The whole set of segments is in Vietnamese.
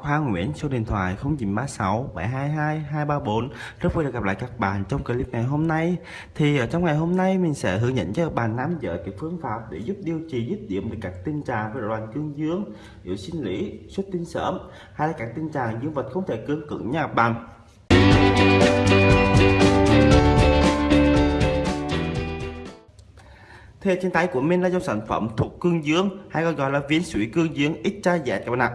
Khoa Nguyễn số điện thoại 0936 722 234 Rất vui được gặp lại các bạn trong clip ngày hôm nay. Thì ở trong ngày hôm nay mình sẽ hướng dẫn cho các bạn nắm giữ cái phương pháp để giúp điều trị dứt điểm được các tình trạng về loạn cương dương yếu sinh lý, xuất tinh sớm hay là các tình trạng dương vật không thể cương cứng nha các bạn. Thì trên tay của mình là dòng sản phẩm thuộc cương dương hay còn gọi là viên suối cương dương XYZ các bạn ạ.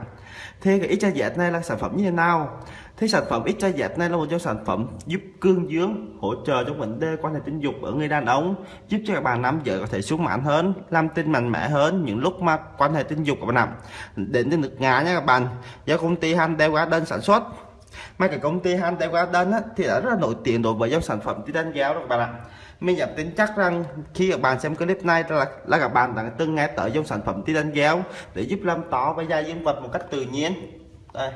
Thì cái XYZ này là sản phẩm như thế nào? Thì sản phẩm XYZ này là một dòng sản phẩm giúp cương dương hỗ trợ trong vấn đề quan hệ tình dục ở người đàn ông, giúp cho các bạn nam giới có thể xuống mãn hơn, làm tinh mạnh mẽ hơn những lúc mà quan hệ tình dục các bạn ạ. Đến từ nước Nga nha các bạn. Do công ty Handel Garden sản xuất. Mà cái công ty Handel Garden á, thì đã rất là nổi tiếng đối với dòng sản phẩm titan giáo đó các bạn ạ. Mình dám tin chắc rằng khi các bạn xem clip này là, là các bạn đã từng nghe tới dòng sản phẩm titan giáo để giúp làm tỏ và da dương vật một cách tự nhiên. Đây.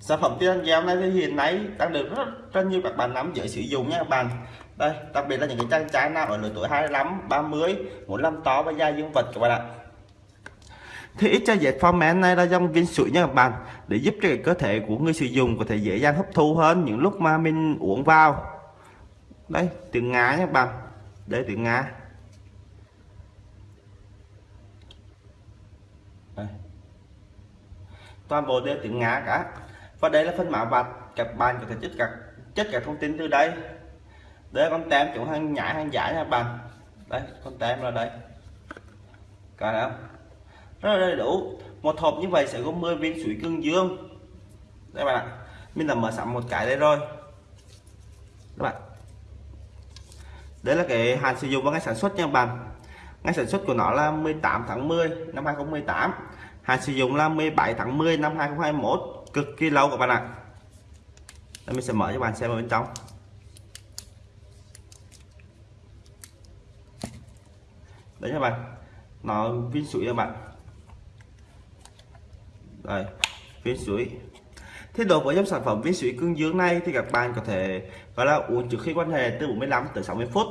Sản phẩm titan giáo này thì hiện nay đang được rất rất nhiều các bạn nắm giữ sử dụng nha các bạn. Đây đặc biệt là những cái trang trái nào ở lứa tuổi 25 30 muốn làm tỏ và da dương vật các bạn ạ thì ít cho dệt format này là dòng viên sủi nha các bạn để giúp cho cơ thể của người sử dụng có thể dễ dàng hấp thu hơn những lúc mà mình uống vào. Đây tiếng Nga nhé bạn. Đây tiếng ngá đây. toàn bộ đều tiếng ngá cả. Và đây là phần mã vạch. Các bạn có thể chất các chất các thông tin từ đây. Đây con tem chỗ hàng nhái, hàng giả nha bạn. Đây, con tem là đây. Cả không? Rất là đầy đủ. Một hộp như vậy sẽ có 10 viên sủi cương dương. Đây bạn mình đã mở sẵn một cái đây rồi. Các bạn. Đây là cái hạn sử dụng và ngày sản xuất nha bạn. Ngày sản xuất của nó là 18 tháng 10 năm 2018 hạn sử dụng là 17 tháng 10 năm 2021 cực kỳ lâu các bạn ạ. Đây, mình sẽ mở cho bạn xem ở bên trong. Đấy các bạn. Nó viên sủi các bạn đây viên sủi Thế độ của dòng sản phẩm viên sủi cương dương này thì các bạn có thể và là uống trước khi quan hệ từ 45 tới 60 phút.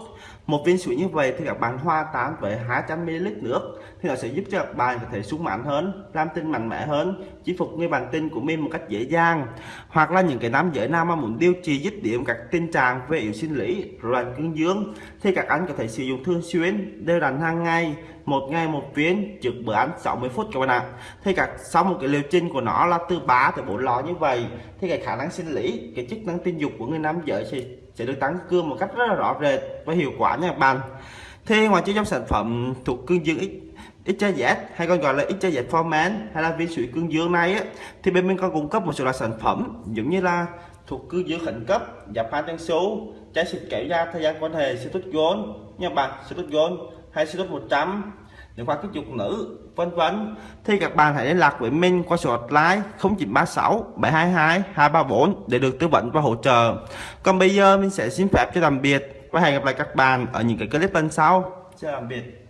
Một viên sủi như vậy thì các bạn hoa tán với 200 ml nước thì nó sẽ giúp cho các bạn có thể sung mãn hơn, làm tinh mạnh mẽ hơn, chinh phục người bạn tinh của mình một cách dễ dàng. Hoặc là những cái nam giới nam mà muốn điều trị dứt điểm các tình trạng về yếu sinh lý, loạn cương dương thì các anh có thể sử dụng thường xuyên đều đặn hàng ngày, một ngày một viên trước bữa ăn 60 phút các bạn ạ. Thì các sau một cái liệu trình của nó là từ 3 tới 4 lọ như vậy thì cái khả năng sinh lý, cái chức năng tình dục của người nam giới sẽ sẽ được tăng cương một cách rất là rõ rệt và hiệu quả nha các bạn. Thế ngoài chiếc trong sản phẩm thuộc cương dương X hay còn gọi là XJZ Format hay là viên sủi cương dương này á, thì bên mình còn cung cấp một số loại sản phẩm giống như là thuộc cương dương khẩn cấp giảm hai tăng số trái xịt kéo da thời gian quan hệ tốt gôn nha bạn tốt gôn hay tốt 100 liên quan cái dục nữ, vân vân. Thì các bạn hãy liên lạc với mình qua số hotline 0936 722 234 để được tư vấn và hỗ trợ. Còn bây giờ mình sẽ xin phép cho tạm biệt và hẹn gặp lại các bạn ở những cái clip lần sau. Chào tạm biệt.